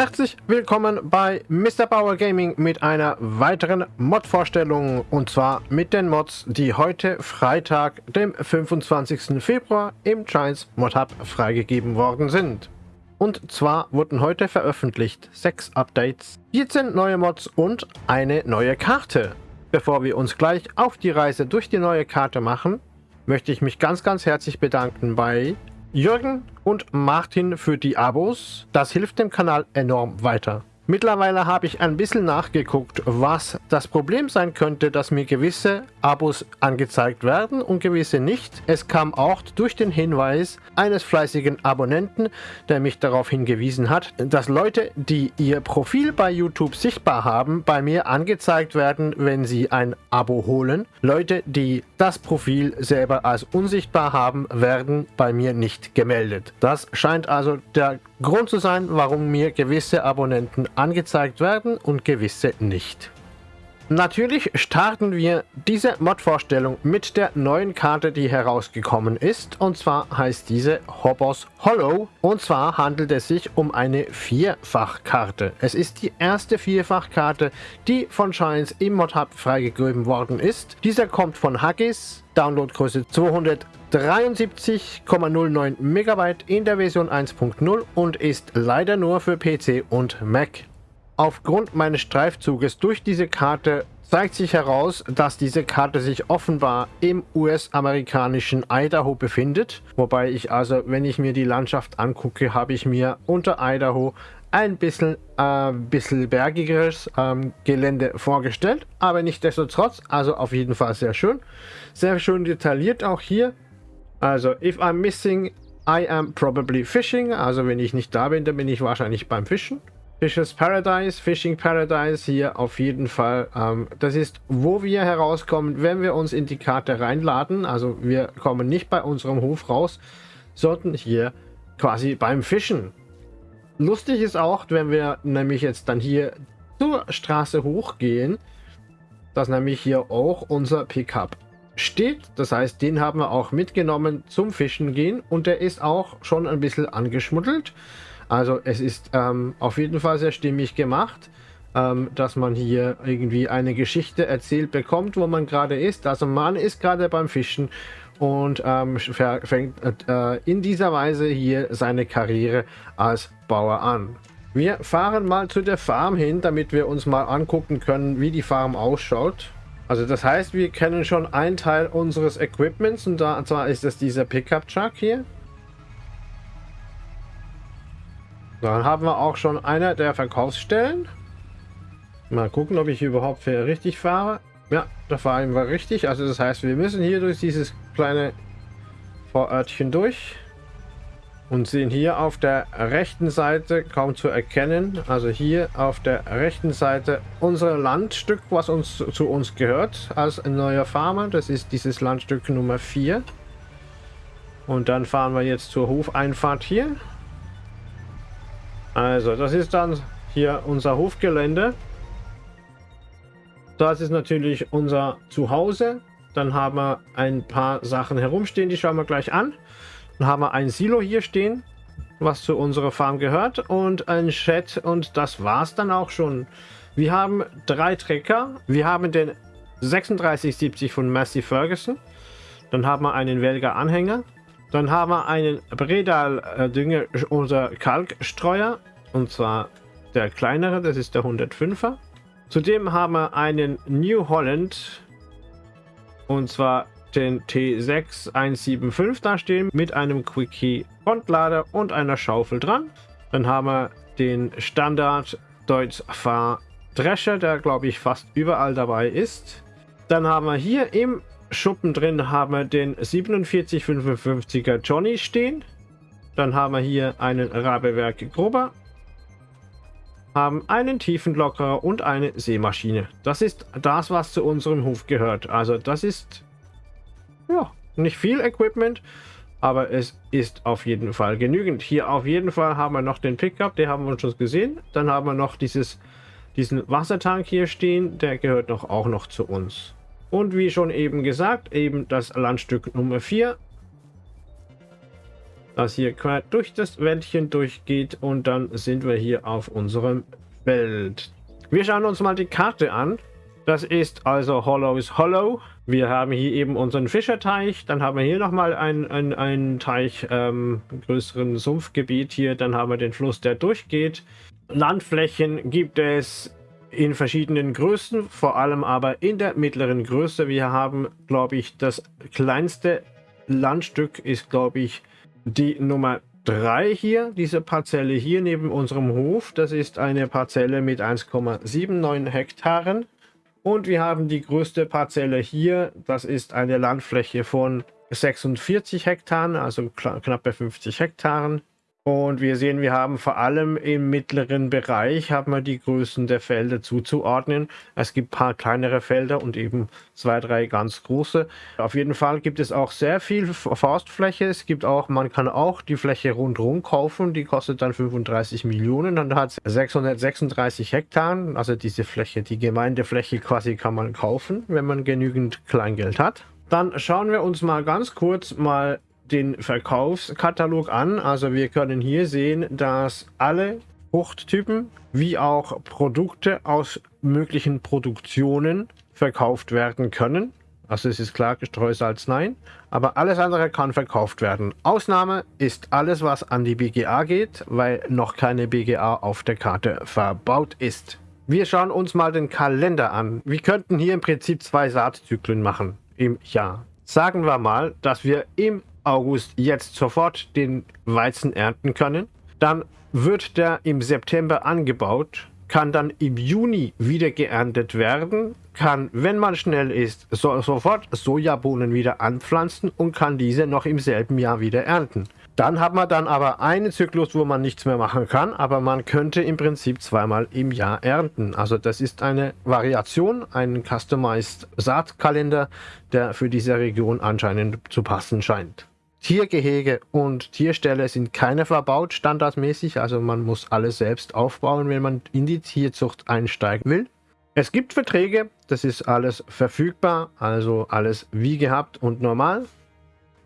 Herzlich willkommen bei Mr. Bauer Gaming mit einer weiteren Mod-Vorstellung und zwar mit den Mods, die heute Freitag, dem 25. Februar im Giants Mod Hub freigegeben worden sind. Und zwar wurden heute veröffentlicht 6 Updates, 14 neue Mods und eine neue Karte. Bevor wir uns gleich auf die Reise durch die neue Karte machen, möchte ich mich ganz ganz herzlich bedanken bei Jürgen und Martin für die Abos. Das hilft dem Kanal enorm weiter. Mittlerweile habe ich ein bisschen nachgeguckt, was das Problem sein könnte, dass mir gewisse Abos angezeigt werden und gewisse nicht. Es kam auch durch den Hinweis eines fleißigen Abonnenten, der mich darauf hingewiesen hat, dass Leute, die ihr Profil bei YouTube sichtbar haben, bei mir angezeigt werden, wenn sie ein Abo holen. Leute, die das Profil selber als unsichtbar haben, werden bei mir nicht gemeldet. Das scheint also der Grund zu sein, warum mir gewisse Abonnenten angezeigt werden und gewisse nicht. Natürlich starten wir diese Mod-Vorstellung mit der neuen Karte, die herausgekommen ist. Und zwar heißt diese Hobos Hollow. Und zwar handelt es sich um eine Vierfachkarte. Es ist die erste Vierfachkarte, die von Giants im Mod Hub freigegeben worden ist. Dieser kommt von Haggis, Downloadgröße 200 73,09 MB in der Version 1.0 und ist leider nur für PC und Mac. Aufgrund meines Streifzuges durch diese Karte zeigt sich heraus, dass diese Karte sich offenbar im US-amerikanischen Idaho befindet. Wobei ich also, wenn ich mir die Landschaft angucke, habe ich mir unter Idaho ein bisschen, äh, bisschen bergigeres ähm, Gelände vorgestellt. Aber nicht desto trotz, also auf jeden Fall sehr schön. Sehr schön detailliert auch hier. Also, if I'm missing, I am probably fishing. Also, wenn ich nicht da bin, dann bin ich wahrscheinlich beim Fischen. Fishes Paradise, Fishing Paradise hier auf jeden Fall. Ähm, das ist, wo wir herauskommen, wenn wir uns in die Karte reinladen. Also, wir kommen nicht bei unserem Hof raus, sondern hier quasi beim Fischen. Lustig ist auch, wenn wir nämlich jetzt dann hier zur Straße hochgehen, dass nämlich hier auch unser Pickup steht. Das heißt, den haben wir auch mitgenommen zum Fischen gehen und der ist auch schon ein bisschen angeschmuddelt. Also es ist ähm, auf jeden Fall sehr stimmig gemacht, ähm, dass man hier irgendwie eine Geschichte erzählt bekommt, wo man gerade ist. Also man ist gerade beim Fischen und ähm, fängt äh, in dieser Weise hier seine Karriere als Bauer an. Wir fahren mal zu der Farm hin, damit wir uns mal angucken können, wie die Farm ausschaut. Also das heißt, wir kennen schon einen Teil unseres Equipments und da, zwar ist es dieser Pickup Truck hier. Dann haben wir auch schon einer der Verkaufsstellen. Mal gucken, ob ich überhaupt richtig fahre. Ja, da fahren wir richtig. Also das heißt, wir müssen hier durch dieses kleine Vorörtchen durch und sehen hier auf der rechten Seite kaum zu erkennen, also hier auf der rechten Seite unser Landstück, was uns zu uns gehört als neuer Farmer. Das ist dieses Landstück Nummer 4. Und dann fahren wir jetzt zur Hofeinfahrt hier. Also, das ist dann hier unser Hofgelände. Das ist natürlich unser Zuhause. Dann haben wir ein paar Sachen herumstehen, die schauen wir gleich an. Dann haben wir ein Silo hier stehen, was zu unserer Farm gehört und ein Chat und das war's dann auch schon. Wir haben drei Trecker. Wir haben den 3670 von Massey Ferguson. Dann haben wir einen Welger Anhänger. Dann haben wir einen Bredal äh, Dünger oder Kalkstreuer und zwar der kleinere, das ist der 105er. Zudem haben wir einen New Holland und zwar den T6175 da stehen mit einem Quickie Frontlader und einer Schaufel dran. Dann haben wir den Standard Deutz Fahr Drescher, der glaube ich fast überall dabei ist. Dann haben wir hier im Schuppen drin haben wir den 4755er Johnny stehen. Dann haben wir hier einen Rabewerk Gruber. Haben einen Tiefenlockerer und eine Seemaschine. Das ist das, was zu unserem Hof gehört. Also das ist ja, nicht viel Equipment, aber es ist auf jeden Fall genügend. Hier auf jeden Fall haben wir noch den Pickup, den haben wir schon gesehen. Dann haben wir noch dieses, diesen Wassertank hier stehen, der gehört noch auch noch zu uns. Und wie schon eben gesagt, eben das Landstück Nummer 4. das hier quer durch das Wäldchen durchgeht und dann sind wir hier auf unserem Feld. Wir schauen uns mal die Karte an. Das ist also Hollows Hollow. Wir haben hier eben unseren Fischerteich. Dann haben wir hier nochmal einen ein Teich, ähm, größeren Sumpfgebiet hier. Dann haben wir den Fluss, der durchgeht. Landflächen gibt es in verschiedenen Größen, vor allem aber in der mittleren Größe. Wir haben, glaube ich, das kleinste Landstück ist, glaube ich, die Nummer 3 hier, diese Parzelle hier neben unserem Hof. Das ist eine Parzelle mit 1,79 Hektaren. Und wir haben die größte Parzelle hier. Das ist eine Landfläche von 46 Hektaren, also knappe 50 Hektaren. Und wir sehen, wir haben vor allem im mittleren Bereich haben wir die Größen der Felder zuzuordnen. Es gibt ein paar kleinere Felder und eben zwei, drei ganz große. Auf jeden Fall gibt es auch sehr viel Forstfläche. Es gibt auch, man kann auch die Fläche rundherum kaufen. Die kostet dann 35 Millionen. Dann hat es 636 Hektar. Also diese Fläche, die Gemeindefläche quasi kann man kaufen, wenn man genügend Kleingeld hat. Dann schauen wir uns mal ganz kurz mal den Verkaufskatalog an. Also wir können hier sehen, dass alle Fruchttypen wie auch Produkte aus möglichen Produktionen verkauft werden können. Also es ist klar, Streusalz nein, aber alles andere kann verkauft werden. Ausnahme ist alles, was an die BGA geht, weil noch keine BGA auf der Karte verbaut ist. Wir schauen uns mal den Kalender an. Wir könnten hier im Prinzip zwei Saatzyklen machen im Jahr. Sagen wir mal, dass wir im August jetzt sofort den Weizen ernten können. Dann wird der im September angebaut, kann dann im Juni wieder geerntet werden, kann, wenn man schnell ist, so, sofort Sojabohnen wieder anpflanzen und kann diese noch im selben Jahr wieder ernten. Dann hat man dann aber einen Zyklus, wo man nichts mehr machen kann, aber man könnte im Prinzip zweimal im Jahr ernten. Also das ist eine Variation, ein Customized Saatkalender, der für diese Region anscheinend zu passen scheint. Tiergehege und Tierställe sind keine verbaut standardmäßig, also man muss alles selbst aufbauen, wenn man in die Tierzucht einsteigen will. Es gibt Verträge, das ist alles verfügbar, also alles wie gehabt und normal.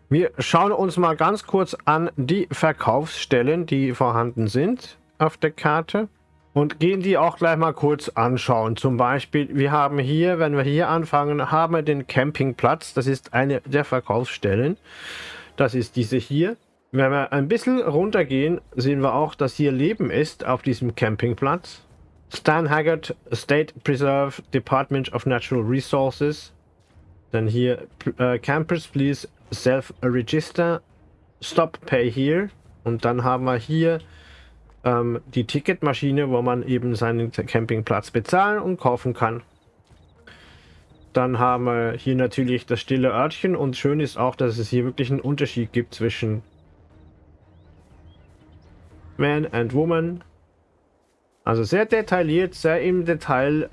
Wir schauen uns mal ganz kurz an die Verkaufsstellen, die vorhanden sind auf der Karte und gehen die auch gleich mal kurz anschauen. Zum Beispiel, wir haben hier, wenn wir hier anfangen, haben wir den Campingplatz, das ist eine der Verkaufsstellen. Das ist diese hier. Wenn wir ein bisschen runtergehen, sehen wir auch, dass hier Leben ist auf diesem Campingplatz. Stan Haggard State Preserve Department of Natural Resources. Dann hier uh, Campers please self-register. Stop pay here. Und dann haben wir hier ähm, die Ticketmaschine, wo man eben seinen Campingplatz bezahlen und kaufen kann. Dann haben wir hier natürlich das stille Örtchen und schön ist auch, dass es hier wirklich einen Unterschied gibt zwischen Man and Woman. Also sehr detailliert, sehr im Detail,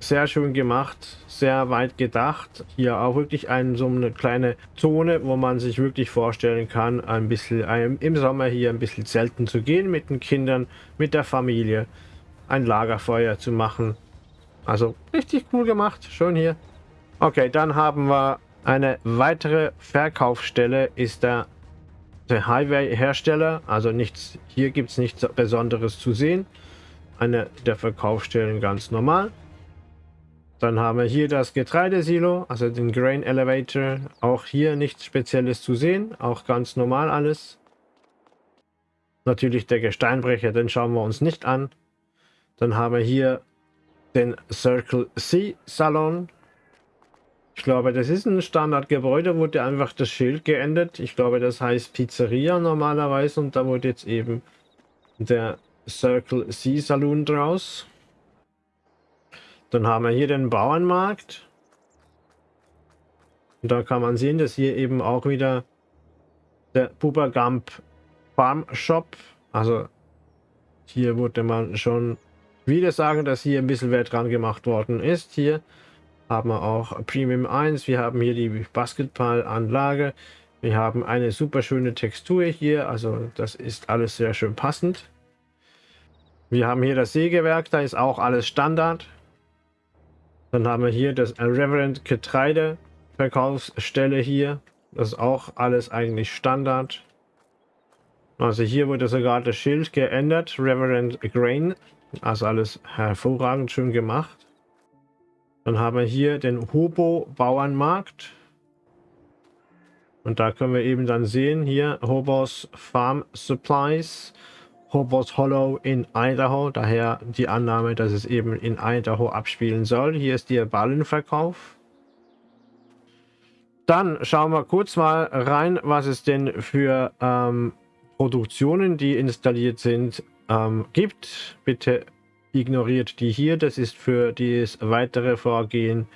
sehr schön gemacht, sehr weit gedacht. Hier auch wirklich ein, so eine kleine Zone, wo man sich wirklich vorstellen kann, ein bisschen im Sommer hier ein bisschen zelten zu gehen mit den Kindern, mit der Familie, ein Lagerfeuer zu machen. Also richtig cool gemacht, schön hier. Okay, dann haben wir eine weitere Verkaufsstelle, ist der, der Highway-Hersteller. Also nichts, hier gibt es nichts Besonderes zu sehen. Eine der Verkaufsstellen ganz normal. Dann haben wir hier das Getreidesilo, also den Grain Elevator. Auch hier nichts Spezielles zu sehen, auch ganz normal alles. Natürlich der Gesteinbrecher, den schauen wir uns nicht an. Dann haben wir hier den Circle C Salon. Ich glaube, das ist ein Standardgebäude, wurde einfach das Schild geändert. Ich glaube, das heißt Pizzeria normalerweise und da wurde jetzt eben der Circle C Saloon draus. Dann haben wir hier den Bauernmarkt. Und da kann man sehen, dass hier eben auch wieder der Pubergamp Farm Shop, also hier wurde man schon wieder sagen, dass hier ein bisschen Wert dran gemacht worden ist. Hier haben wir auch Premium 1. Wir haben hier die Basketballanlage. Wir haben eine super schöne Textur hier. Also das ist alles sehr schön passend. Wir haben hier das Sägewerk. Da ist auch alles Standard. Dann haben wir hier das Reverend Getreide Verkaufsstelle hier. Das ist auch alles eigentlich Standard. Also hier wurde sogar das Schild geändert, Reverend Grain. Also alles hervorragend schön gemacht. Dann haben wir hier den Hobo Bauernmarkt. Und da können wir eben dann sehen, hier Hobos Farm Supplies, Hobos Hollow in Idaho. Daher die Annahme, dass es eben in Idaho abspielen soll. Hier ist der Ballenverkauf. Dann schauen wir kurz mal rein, was es denn für ähm, Produktionen, die installiert sind, ähm, gibt. Bitte ignoriert die hier. Das ist für das weitere Vorgehen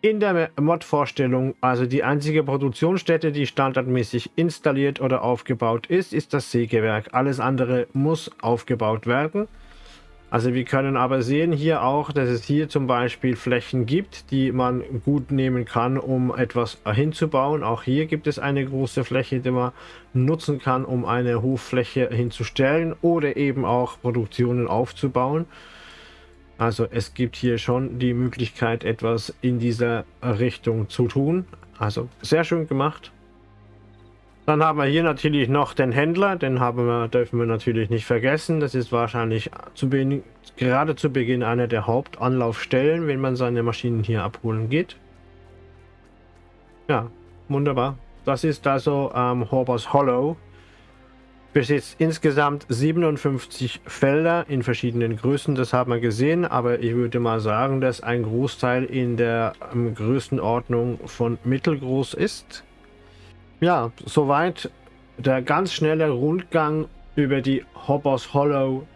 in der Mod-Vorstellung. Also die einzige Produktionsstätte, die standardmäßig installiert oder aufgebaut ist, ist das Sägewerk. Alles andere muss aufgebaut werden. Also wir können aber sehen hier auch, dass es hier zum Beispiel Flächen gibt, die man gut nehmen kann, um etwas hinzubauen. Auch hier gibt es eine große Fläche, die man nutzen kann, um eine Hoffläche hinzustellen oder eben auch Produktionen aufzubauen. Also es gibt hier schon die Möglichkeit, etwas in dieser Richtung zu tun. Also sehr schön gemacht. Dann haben wir hier natürlich noch den Händler, den haben wir, dürfen wir natürlich nicht vergessen. Das ist wahrscheinlich zu gerade zu Beginn einer der Hauptanlaufstellen, wenn man seine Maschinen hier abholen geht. Ja, wunderbar. Das ist also ähm, Horbers Hollow. Besitzt insgesamt 57 Felder in verschiedenen Größen, das haben wir gesehen, aber ich würde mal sagen, dass ein Großteil in der ähm, Größenordnung von mittelgroß ist. Ja, soweit der ganz schnelle Rundgang über die Hoppers Hollow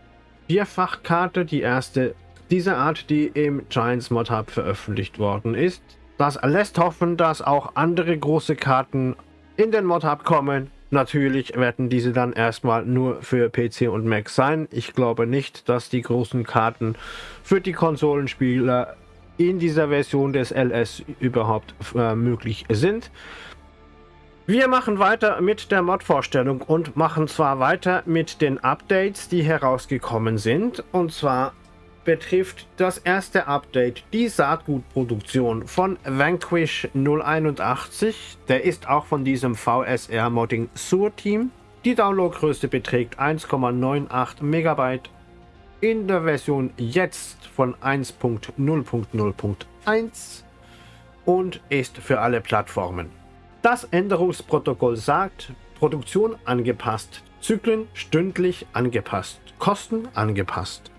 Vierfachkarte, die erste dieser Art, die im Giants Mod Hub veröffentlicht worden ist. Das lässt hoffen, dass auch andere große Karten in den Mod Hub kommen. Natürlich werden diese dann erstmal nur für PC und Mac sein. Ich glaube nicht, dass die großen Karten für die Konsolenspieler in dieser Version des LS überhaupt äh, möglich sind. Wir machen weiter mit der Mod-Vorstellung und machen zwar weiter mit den Updates, die herausgekommen sind. Und zwar betrifft das erste Update die Saatgutproduktion von Vanquish 081. Der ist auch von diesem VSR Modding Sur Team. Die Downloadgröße beträgt 1,98 Megabyte in der Version jetzt von 1.0.0.1 und ist für alle Plattformen. Das Änderungsprotokoll sagt, Produktion angepasst, Zyklen stündlich angepasst, Kosten angepasst.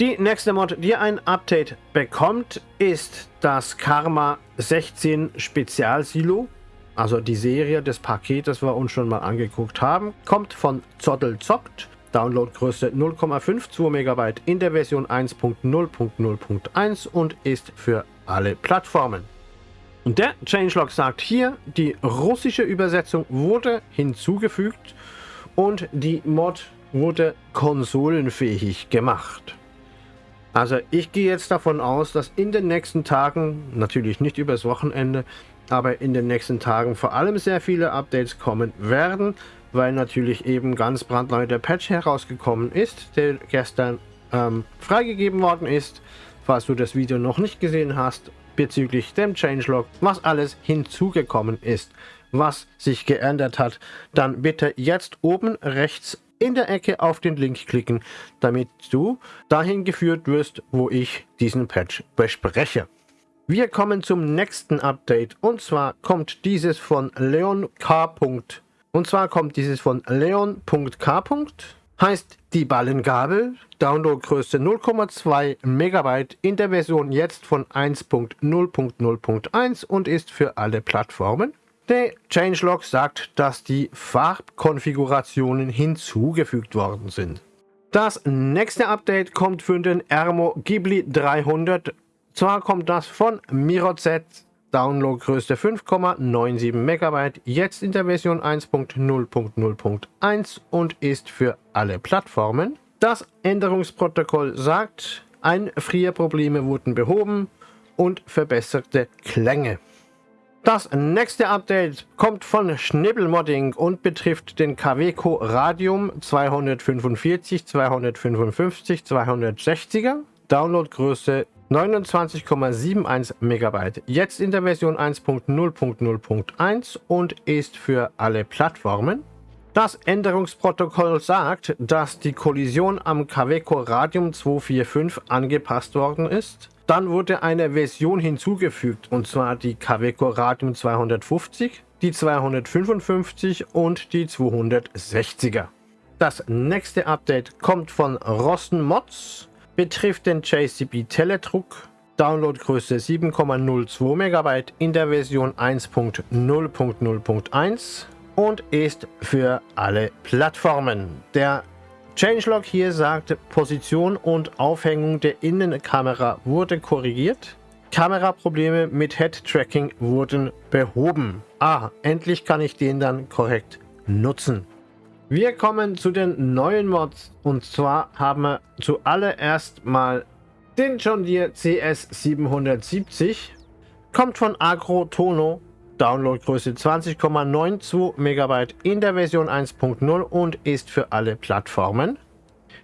Die nächste Mod, die ein Update bekommt, ist das Karma 16 Spezialsilo. Also die Serie des Pakets, das wir uns schon mal angeguckt haben, kommt von Zottel Zockt. Downloadgröße 0,52 MB in der Version 1.0.0.1 und ist für alle Plattformen. Und der Changelog sagt hier, die russische Übersetzung wurde hinzugefügt und die Mod wurde konsolenfähig gemacht. Also ich gehe jetzt davon aus, dass in den nächsten Tagen, natürlich nicht übers Wochenende, aber in den nächsten Tagen vor allem sehr viele Updates kommen werden, weil natürlich eben ganz brandneu der Patch herausgekommen ist, der gestern ähm, freigegeben worden ist. Falls du das Video noch nicht gesehen hast, bezüglich dem Changelog, was alles hinzugekommen ist, was sich geändert hat, dann bitte jetzt oben rechts in der Ecke auf den Link klicken, damit du dahin geführt wirst, wo ich diesen Patch bespreche. Wir kommen zum nächsten Update und zwar kommt dieses von Leon K. Und zwar kommt dieses von Leon.k heißt die Ballengabel, Downloadgröße 0,2 MB in der Version jetzt von 1.0.0.1 und ist für alle Plattformen. Der Changelog sagt, dass die Farbkonfigurationen hinzugefügt worden sind. Das nächste Update kommt für den Ermo Ghibli 300. Zwar kommt das von MiroZ Downloadgröße 5,97 MB, jetzt in der Version 1.0.0.1 und ist für alle Plattformen. Das Änderungsprotokoll sagt, Einfrierprobleme wurden behoben und verbesserte Klänge. Das nächste Update kommt von Schnibbelmodding und betrifft den Kaweco Radium 245, 255, 260er. Downloadgröße 29,71 MB. Jetzt in der Version 1.0.0.1 und ist für alle Plattformen. Das Änderungsprotokoll sagt, dass die Kollision am Caveco Radium 245 angepasst worden ist. Dann wurde eine Version hinzugefügt, und zwar die Caveco Radium 250, die 255 und die 260er. Das nächste Update kommt von Rosten Mods, betrifft den JCB Teledruck, Downloadgröße 7,02 MB in der Version 1.0.0.1 und ist für alle Plattformen. Der Changelog hier sagt, Position und Aufhängung der Innenkamera wurde korrigiert. Kameraprobleme mit Head-Tracking wurden behoben. Ah, endlich kann ich den dann korrekt nutzen. Wir kommen zu den neuen Mods und zwar haben wir zuallererst mal den John Deere CS 770. Kommt von Agro Tono, Downloadgröße 20,92 MB in der Version 1.0 und ist für alle Plattformen.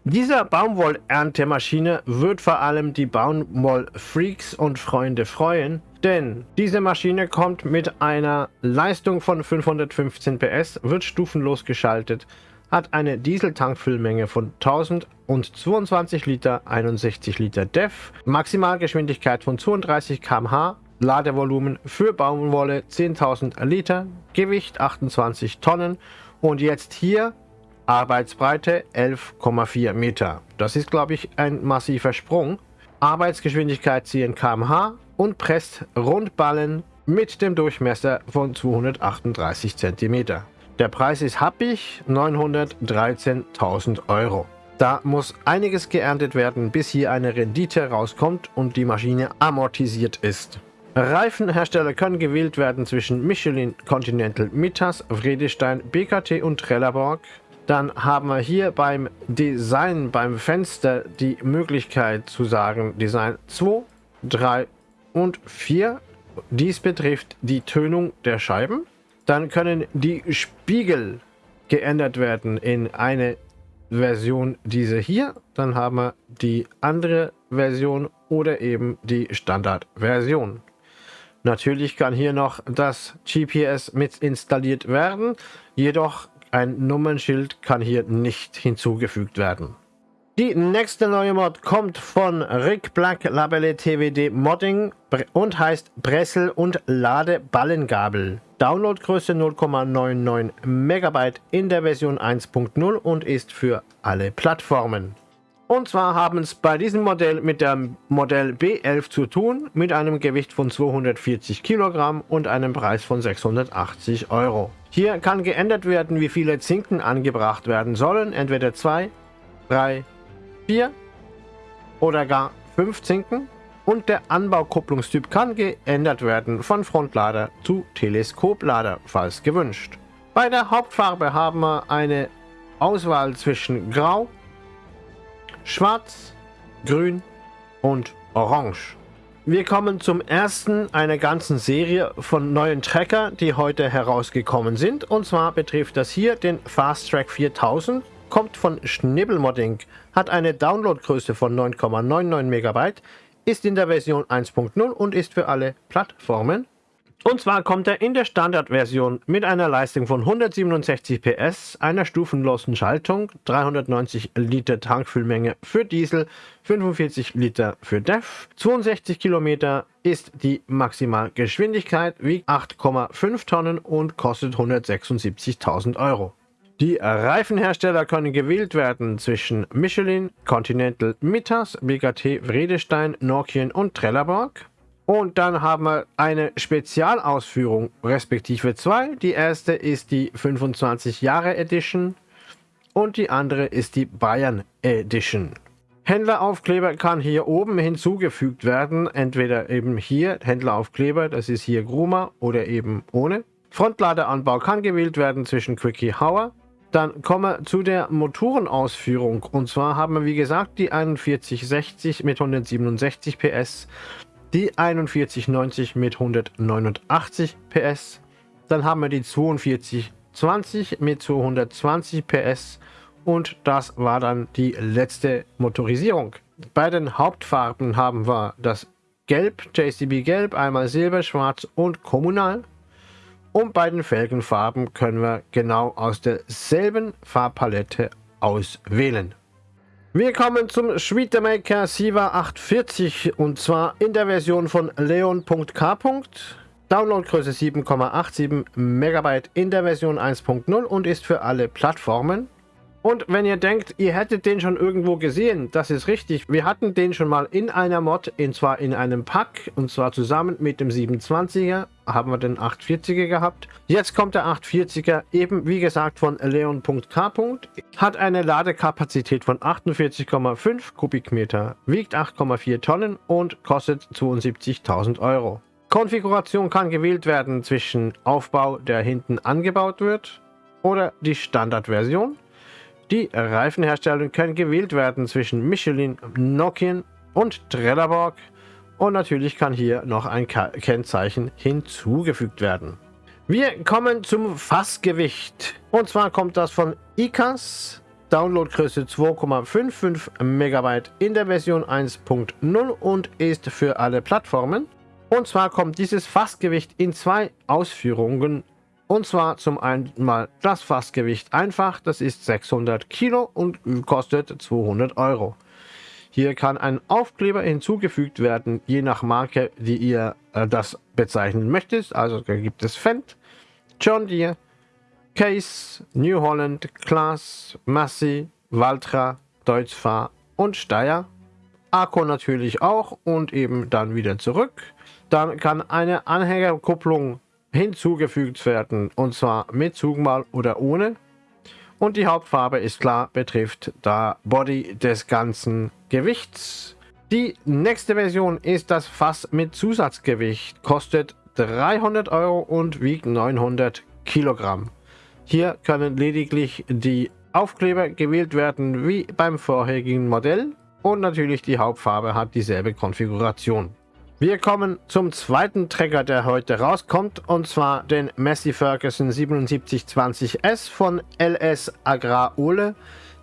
Dieser Baumwollerntemaschine wird vor allem die Baumwollfreaks und Freunde freuen, denn diese Maschine kommt mit einer Leistung von 515 PS, wird stufenlos geschaltet, hat eine Dieseltankfüllmenge von 1022 Liter, 61 Liter DEF, Maximalgeschwindigkeit von 32 km/h, Ladevolumen für Baumwolle 10.000 Liter, Gewicht 28 Tonnen und jetzt hier Arbeitsbreite 11,4 Meter. Das ist, glaube ich, ein massiver Sprung. Arbeitsgeschwindigkeit 10 km/h und presst Rundballen mit dem Durchmesser von 238 cm. Der Preis ist happig, 913.000 Euro. Da muss einiges geerntet werden, bis hier eine Rendite rauskommt und die Maschine amortisiert ist. Reifenhersteller können gewählt werden zwischen Michelin, Continental, Mittas, Vredestein, BKT und Trelleborg. Dann haben wir hier beim Design, beim Fenster die Möglichkeit zu sagen Design 2, 3 und 4. Dies betrifft die Tönung der Scheiben. Dann können die Spiegel geändert werden in eine Version diese hier. Dann haben wir die andere Version oder eben die Standardversion. Natürlich kann hier noch das GPS mit installiert werden, jedoch ein Nummernschild kann hier nicht hinzugefügt werden. Die nächste neue Mod kommt von Rick Black Labelle TWD Modding und heißt Bressel und Ladeballengabel. Downloadgröße 0,99 MB in der Version 1.0 und ist für alle Plattformen. Und zwar haben es bei diesem Modell mit dem Modell B11 zu tun, mit einem Gewicht von 240 Kilogramm und einem Preis von 680 Euro. Hier kann geändert werden, wie viele Zinken angebracht werden sollen, entweder 2, 3, 4 oder gar 5 Zinken. Und der Anbaukupplungstyp kann geändert werden von Frontlader zu Teleskoplader, falls gewünscht. Bei der Hauptfarbe haben wir eine Auswahl zwischen Grau, Schwarz, Grün und Orange. Wir kommen zum ersten einer ganzen Serie von neuen Tracker, die heute herausgekommen sind. Und zwar betrifft das hier den Fast Track 4000, kommt von Schnibbelmodding, hat eine Downloadgröße von 9,99 MB, ist in der Version 1.0 und ist für alle Plattformen und zwar kommt er in der Standardversion mit einer Leistung von 167 PS, einer stufenlosen Schaltung, 390 Liter Tankfüllmenge für Diesel, 45 Liter für DEF, 62 Kilometer ist die Maximalgeschwindigkeit, wiegt 8,5 Tonnen und kostet 176.000 Euro. Die Reifenhersteller können gewählt werden zwischen Michelin, Continental Mittas, BKT Vredestein, Nokian und Trelleborg. Und dann haben wir eine Spezialausführung, respektive zwei. Die erste ist die 25 Jahre Edition und die andere ist die Bayern Edition. Händleraufkleber kann hier oben hinzugefügt werden, entweder eben hier Händleraufkleber, das ist hier Gruma oder eben ohne. Frontladeranbau kann gewählt werden zwischen Quickie Hauer. Dann kommen wir zu der Motorenausführung und zwar haben wir wie gesagt die 4160 mit 167 PS die 4190 mit 189 PS. Dann haben wir die 4220 mit 220 PS und das war dann die letzte Motorisierung. Bei den Hauptfarben haben wir das Gelb, JCB Gelb, einmal Silber, Schwarz und Kommunal. Und bei den Felgenfarben können wir genau aus derselben Farbpalette auswählen. Wir kommen zum Schmiedemaker Siva 840 und zwar in der Version von leon.k. Downloadgröße 7,87 MB in der Version 1.0 und ist für alle Plattformen. Und wenn ihr denkt, ihr hättet den schon irgendwo gesehen, das ist richtig. Wir hatten den schon mal in einer Mod, und zwar in einem Pack, und zwar zusammen mit dem 27er haben wir den 840er gehabt. Jetzt kommt der 840er, eben wie gesagt von leon.k. Hat eine Ladekapazität von 48,5 Kubikmeter, wiegt 8,4 Tonnen und kostet 72.000 Euro. Konfiguration kann gewählt werden zwischen Aufbau, der hinten angebaut wird, oder die Standardversion. Die Reifenhersteller können gewählt werden zwischen Michelin, Nokian und Trelleborg und natürlich kann hier noch ein Kennzeichen hinzugefügt werden. Wir kommen zum Fassgewicht und zwar kommt das von ICAS, Downloadgröße 2,55 MB in der Version 1.0 und ist für alle Plattformen. Und zwar kommt dieses Fassgewicht in zwei Ausführungen und zwar zum einen mal das Fassgewicht einfach, das ist 600 Kilo und kostet 200 Euro. Hier kann ein Aufkleber hinzugefügt werden, je nach Marke, die ihr äh, das bezeichnen möchtet. Also gibt es Fendt, John Deere, Case, New Holland, Class, Massey, Valtra, Deutzfahr und Steyr. Akku natürlich auch und eben dann wieder zurück. Dann kann eine Anhängerkupplung hinzugefügt werden und zwar mit Zugmal oder ohne. Und die Hauptfarbe ist klar, betrifft da Body des ganzen Gewichts. Die nächste Version ist das Fass mit Zusatzgewicht, kostet 300 Euro und wiegt 900 Kilogramm. Hier können lediglich die Aufkleber gewählt werden wie beim vorherigen Modell und natürlich die Hauptfarbe hat dieselbe Konfiguration. Wir kommen zum zweiten Trecker, der heute rauskommt, und zwar den Massey Ferguson 7720S von LS Agrar Ole.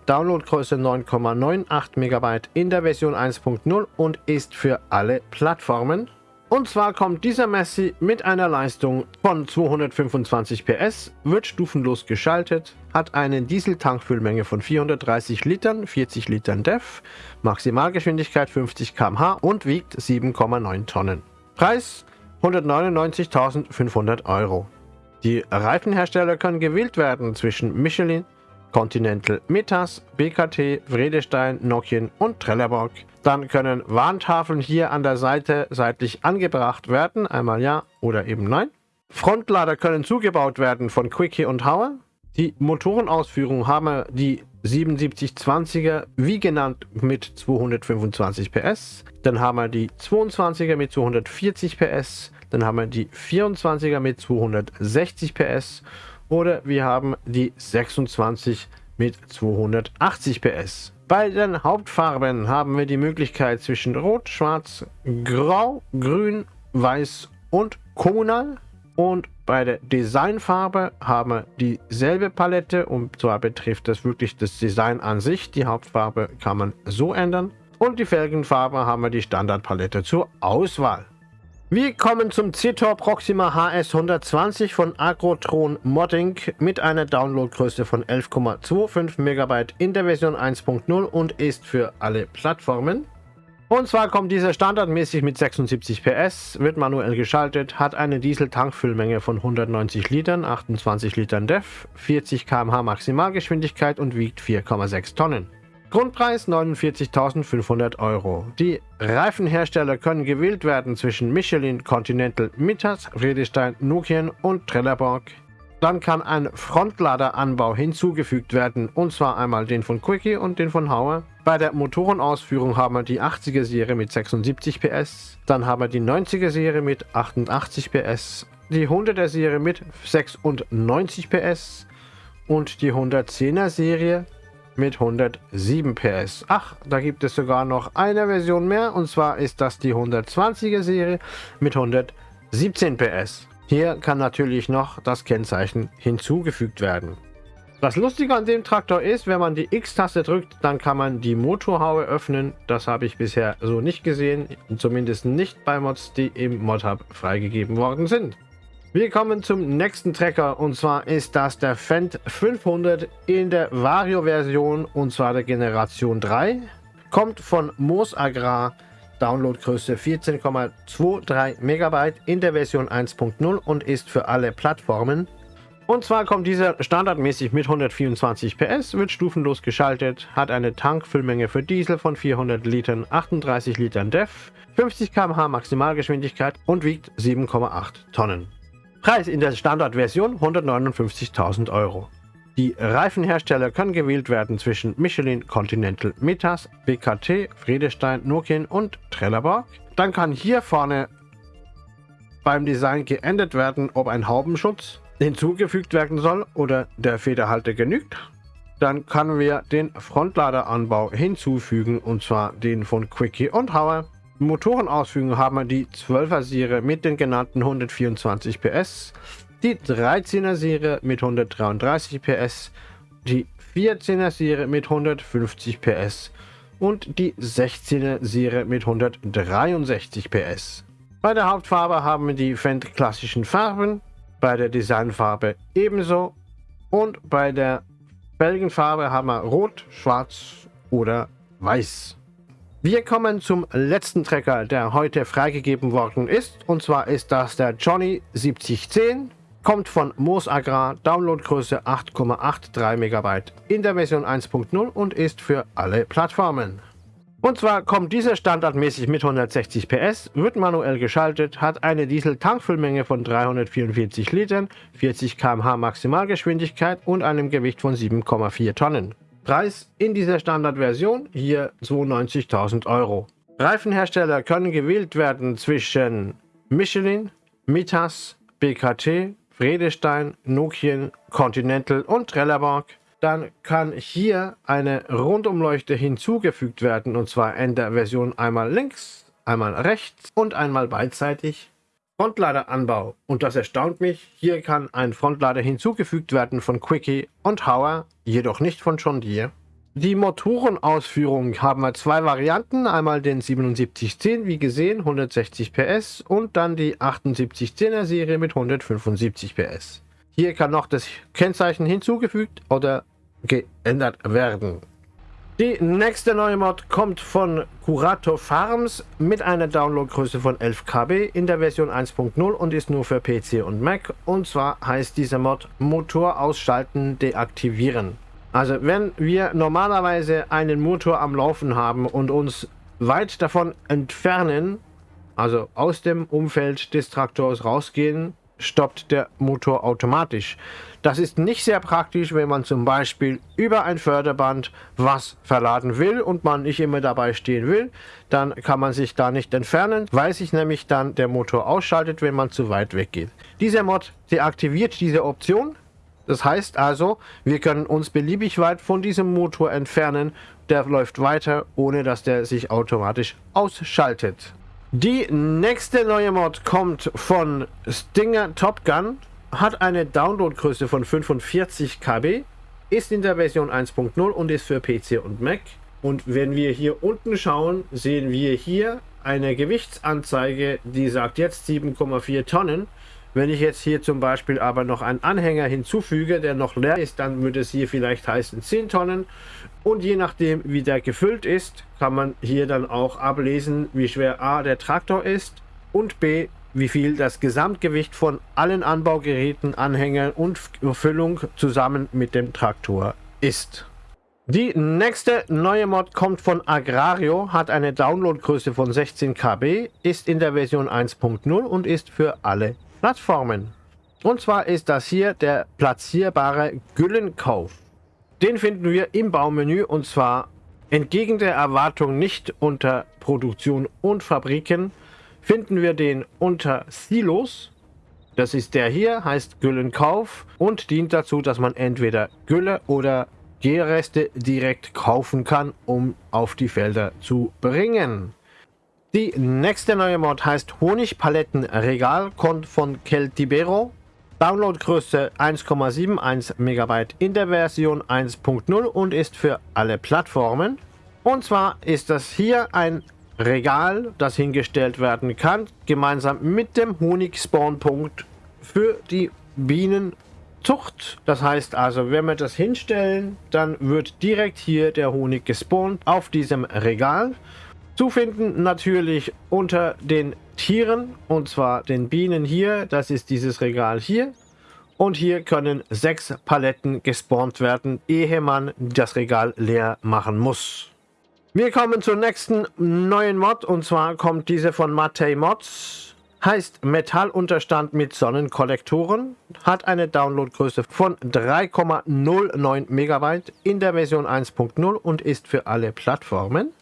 Downloadgröße 9,98 MB in der Version 1.0 und ist für alle Plattformen. Und zwar kommt dieser Messi mit einer Leistung von 225 PS, wird stufenlos geschaltet, hat eine Dieseltankfüllmenge von 430 Litern, 40 Litern DEF, Maximalgeschwindigkeit 50 km/h und wiegt 7,9 Tonnen. Preis 199.500 Euro. Die Reifenhersteller können gewählt werden zwischen Michelin, Continental Metas, BKT, Vredestein, Nokian und Trelleborg. Dann können Warntafeln hier an der Seite seitlich angebracht werden, einmal ja oder eben nein. Frontlader können zugebaut werden von Quickie und Hauer. Die Motorenausführung haben wir die 7720er, wie genannt, mit 225 PS. Dann haben wir die 22er mit 240 PS. Dann haben wir die 24er mit 260 PS oder wir haben die 26 mit 280 PS. Bei den Hauptfarben haben wir die Möglichkeit zwischen Rot, Schwarz, Grau, Grün, Weiß und Kommunal. Und bei der Designfarbe haben wir dieselbe Palette und zwar betrifft das wirklich das Design an sich. Die Hauptfarbe kann man so ändern. Und die Felgenfarbe haben wir die Standardpalette zur Auswahl. Wir kommen zum Citor Proxima HS 120 von Agrotron Modding mit einer Downloadgröße von 11,25 MB in der Version 1.0 und ist für alle Plattformen. Und zwar kommt dieser standardmäßig mit 76 PS, wird manuell geschaltet, hat eine Diesel-Tankfüllmenge von 190 Litern, 28 Litern DEF, 40 km/h Maximalgeschwindigkeit und wiegt 4,6 Tonnen. Grundpreis 49.500 Euro. Die Reifenhersteller können gewählt werden zwischen Michelin, Continental, Mittas, Vredestein, Nokian und Trelleborg. Dann kann ein Frontladeranbau hinzugefügt werden, und zwar einmal den von Quickie und den von Hauer. Bei der Motorenausführung haben wir die 80er Serie mit 76 PS, dann haben wir die 90er Serie mit 88 PS, die 100er Serie mit 96 PS und die 110er Serie mit 107 PS. Ach, da gibt es sogar noch eine Version mehr und zwar ist das die 120er Serie mit 117 PS. Hier kann natürlich noch das Kennzeichen hinzugefügt werden. Das Lustige an dem Traktor ist, wenn man die X-Taste drückt, dann kann man die Motorhaube öffnen. Das habe ich bisher so nicht gesehen, zumindest nicht bei Mods, die im Mod-Hub freigegeben worden sind. Wir kommen zum nächsten Trecker und zwar ist das der Fendt 500 in der Vario-Version und zwar der Generation 3. Kommt von Moos Agrar, Downloadgröße 14,23 MB in der Version 1.0 und ist für alle Plattformen. Und zwar kommt dieser standardmäßig mit 124 PS, wird stufenlos geschaltet, hat eine Tankfüllmenge für Diesel von 400 Litern, 38 Litern DEF, 50 km/h Maximalgeschwindigkeit und wiegt 7,8 Tonnen. Preis in der Standardversion 159.000 Euro. Die Reifenhersteller können gewählt werden zwischen Michelin, Continental, Metas, BKT, Friedestein, Nokian und Trelleborg. Dann kann hier vorne beim Design geändert werden, ob ein Haubenschutz hinzugefügt werden soll oder der Federhalter genügt. Dann können wir den Frontladeranbau hinzufügen und zwar den von Quickie und Hauer. Motorenausführung haben wir die 12er Serie mit den genannten 124 PS, die 13er Serie mit 133 PS, die 14er Serie mit 150 PS und die 16er Serie mit 163 PS. Bei der Hauptfarbe haben wir die Fendt klassischen Farben, bei der Designfarbe ebenso und bei der Felgenfarbe haben wir Rot, Schwarz oder Weiß. Wir kommen zum letzten Trecker, der heute freigegeben worden ist. Und zwar ist das der Johnny 7010. Kommt von Moos Agrar, Downloadgröße 8,83 MB in der Version 1.0 und ist für alle Plattformen. Und zwar kommt dieser standardmäßig mit 160 PS, wird manuell geschaltet, hat eine Diesel-Tankfüllmenge von 344 Litern, 40 km/h Maximalgeschwindigkeit und einem Gewicht von 7,4 Tonnen. Preis in dieser Standardversion hier 92.000 Euro. Reifenhersteller können gewählt werden zwischen Michelin, Mitas, BKT, Vredestein, Nokian, Continental und Trelleborg. Dann kann hier eine Rundumleuchte hinzugefügt werden und zwar in der Version einmal links, einmal rechts und einmal beidseitig. Frontladeranbau. Und das erstaunt mich. Hier kann ein Frontlader hinzugefügt werden von Quickie und Hauer, jedoch nicht von John Deere. Die Motorenausführung haben wir zwei Varianten. Einmal den 7710, wie gesehen, 160 PS und dann die 7810er Serie mit 175 PS. Hier kann noch das Kennzeichen hinzugefügt oder geändert werden. Die nächste neue Mod kommt von Curato Farms mit einer Downloadgröße von 11 KB in der Version 1.0 und ist nur für PC und Mac. Und zwar heißt dieser Mod Motor ausschalten, deaktivieren. Also wenn wir normalerweise einen Motor am Laufen haben und uns weit davon entfernen, also aus dem Umfeld des Traktors rausgehen, stoppt der Motor automatisch. Das ist nicht sehr praktisch, wenn man zum Beispiel über ein Förderband was verladen will und man nicht immer dabei stehen will. Dann kann man sich da nicht entfernen, weil sich nämlich dann der Motor ausschaltet, wenn man zu weit weg geht. Dieser Mod deaktiviert diese Option. Das heißt also, wir können uns beliebig weit von diesem Motor entfernen. Der läuft weiter, ohne dass der sich automatisch ausschaltet. Die nächste neue Mod kommt von Stinger Top Gun, hat eine Downloadgröße von 45 KB, ist in der Version 1.0 und ist für PC und Mac. Und wenn wir hier unten schauen, sehen wir hier eine Gewichtsanzeige, die sagt jetzt 7,4 Tonnen. Wenn ich jetzt hier zum Beispiel aber noch einen Anhänger hinzufüge, der noch leer ist, dann würde es hier vielleicht heißen 10 Tonnen. Und je nachdem, wie der gefüllt ist, kann man hier dann auch ablesen, wie schwer A der Traktor ist und B, wie viel das Gesamtgewicht von allen Anbaugeräten, Anhängern und Füllung zusammen mit dem Traktor ist. Die nächste neue Mod kommt von Agrario, hat eine Downloadgröße von 16 KB, ist in der Version 1.0 und ist für alle Plattformen. Und zwar ist das hier der platzierbare Güllenkauf. Den finden wir im Baumenü und zwar entgegen der Erwartung nicht unter Produktion und Fabriken, finden wir den unter Silos. Das ist der hier, heißt Güllenkauf und dient dazu, dass man entweder Gülle oder Gärreste direkt kaufen kann, um auf die Felder zu bringen. Die nächste neue Mod heißt Honigpalettenregal, kommt von Keltibero. Downloadgröße 1,71 MB in der Version 1.0 und ist für alle Plattformen. Und zwar ist das hier ein Regal, das hingestellt werden kann, gemeinsam mit dem Honig-Spawnpunkt für die Bienenzucht. Das heißt also, wenn wir das hinstellen, dann wird direkt hier der Honig gespawnt auf diesem Regal. Zu finden natürlich unter den Tieren und zwar den Bienen hier. Das ist dieses Regal hier. Und hier können sechs Paletten gespawnt werden, ehe man das Regal leer machen muss. Wir kommen zur nächsten neuen Mod und zwar kommt diese von Matei Mods. Heißt Metallunterstand mit Sonnenkollektoren, hat eine Downloadgröße von 3,09 Megabyte in der Version 1.0 und ist für alle Plattformen.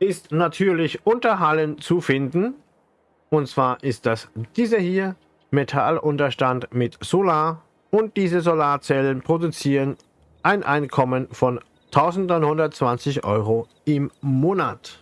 Ist natürlich unter Hallen zu finden und zwar ist das diese hier, Metallunterstand mit Solar und diese Solarzellen produzieren ein Einkommen von 1120 Euro im Monat.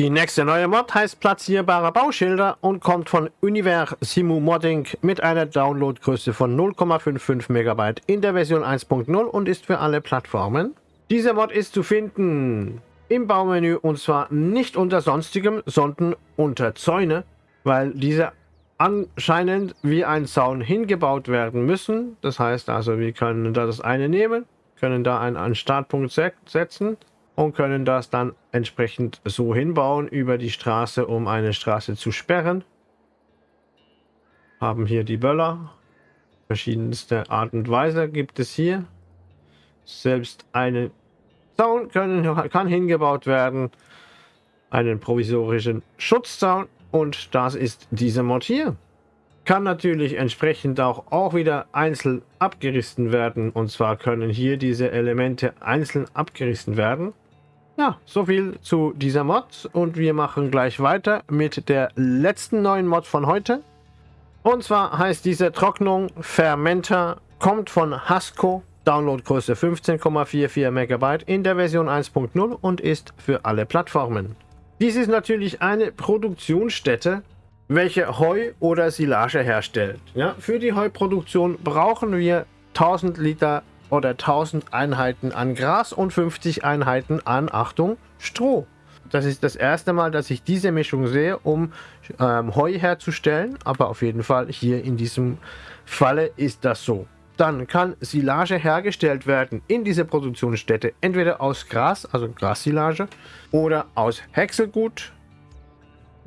Die nächste neue Mod heißt platzierbare Bauschilder und kommt von Univer Simu Modding mit einer Downloadgröße von 0,55 MB in der Version 1.0 und ist für alle Plattformen. Diese Mod ist zu finden im Baumenü und zwar nicht unter sonstigem, sondern unter Zäune, weil diese anscheinend wie ein Zaun hingebaut werden müssen. Das heißt also, wir können da das eine nehmen, können da einen, Startpunkt setzen und können das dann entsprechend so hinbauen über die Straße, um eine Straße zu sperren. Haben hier die Böller. Verschiedenste Art und Weise gibt es hier. Selbst eine Zaun können, kann hingebaut werden. Einen provisorischen Schutzzaun. Und das ist diese Mod hier kann natürlich entsprechend auch, auch wieder einzeln abgerissen werden. Und zwar können hier diese Elemente einzeln abgerissen werden. Ja, so viel zu dieser Mod. Und wir machen gleich weiter mit der letzten neuen Mod von heute. Und zwar heißt diese Trocknung Fermenter, kommt von Hasco, Downloadgröße 15,44 MB in der Version 1.0 und ist für alle Plattformen. Dies ist natürlich eine Produktionsstätte welche Heu oder Silage herstellt. Ja, für die Heuproduktion brauchen wir 1000 Liter oder 1000 Einheiten an Gras und 50 Einheiten an, Achtung, Stroh. Das ist das erste Mal, dass ich diese Mischung sehe, um ähm, Heu herzustellen. Aber auf jeden Fall hier in diesem Falle ist das so. Dann kann Silage hergestellt werden in dieser Produktionsstätte. Entweder aus Gras, also Grassilage, oder aus Häckselgut,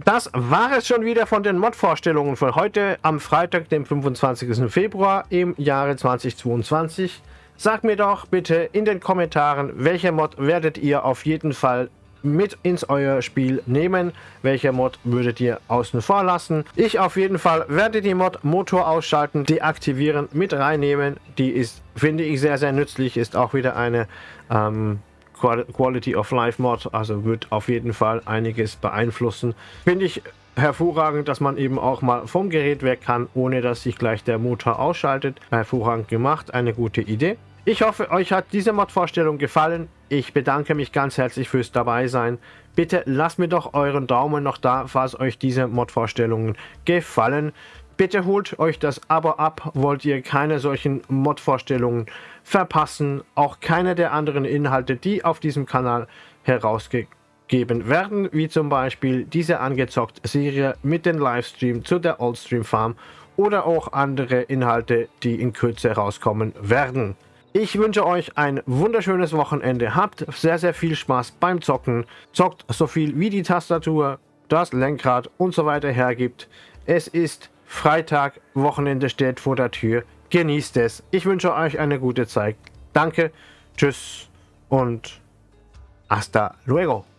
das war es schon wieder von den Mod-Vorstellungen von heute am Freitag, dem 25. Februar im Jahre 2022. Sagt mir doch bitte in den Kommentaren, welche Mod werdet ihr auf jeden Fall mit ins euer Spiel nehmen. Welche Mod würdet ihr außen vor lassen? Ich auf jeden Fall werde die Mod Motor ausschalten, deaktivieren, mit reinnehmen. Die ist, finde ich, sehr, sehr nützlich. Ist auch wieder eine ähm, Quality of Life Mod, also wird auf jeden Fall einiges beeinflussen. Finde ich hervorragend, dass man eben auch mal vom Gerät weg kann, ohne dass sich gleich der Motor ausschaltet. Hervorragend gemacht, eine gute Idee. Ich hoffe, euch hat diese Mod-Vorstellung gefallen. Ich bedanke mich ganz herzlich fürs dabei sein. Bitte lasst mir doch euren Daumen noch da, falls euch diese Mod-Vorstellungen gefallen. Bitte holt euch das Abo ab, wollt ihr keine solchen Mod-Vorstellungen verpassen, auch keine der anderen Inhalte, die auf diesem Kanal herausgegeben werden, wie zum Beispiel diese angezockt Serie mit dem Livestream zu der Oldstream Farm oder auch andere Inhalte, die in Kürze herauskommen werden. Ich wünsche euch ein wunderschönes Wochenende. Habt sehr, sehr viel Spaß beim Zocken. Zockt so viel wie die Tastatur, das Lenkrad und so weiter hergibt. Es ist Freitag, Wochenende steht vor der Tür. Genießt es. Ich wünsche euch eine gute Zeit. Danke, tschüss und hasta luego.